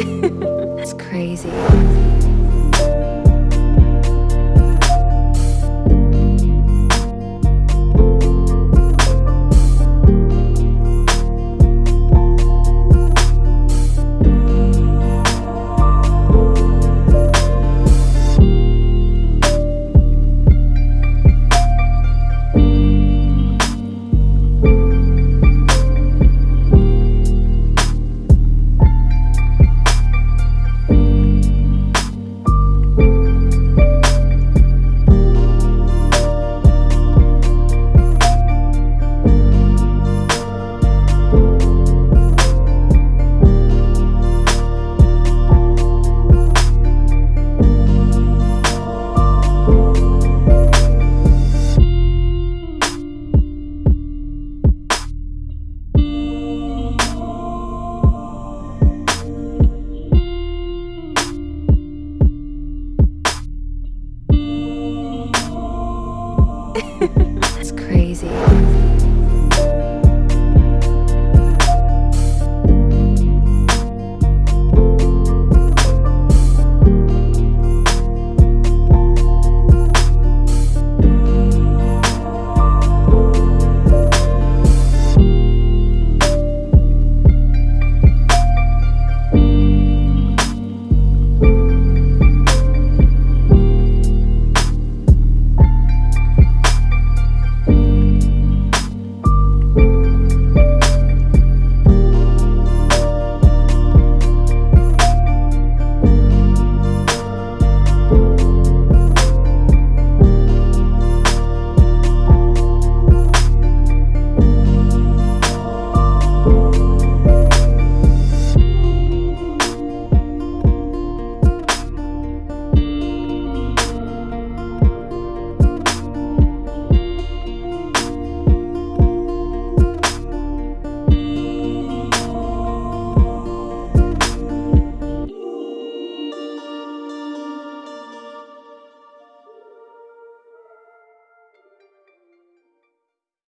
it's crazy. it's crazy.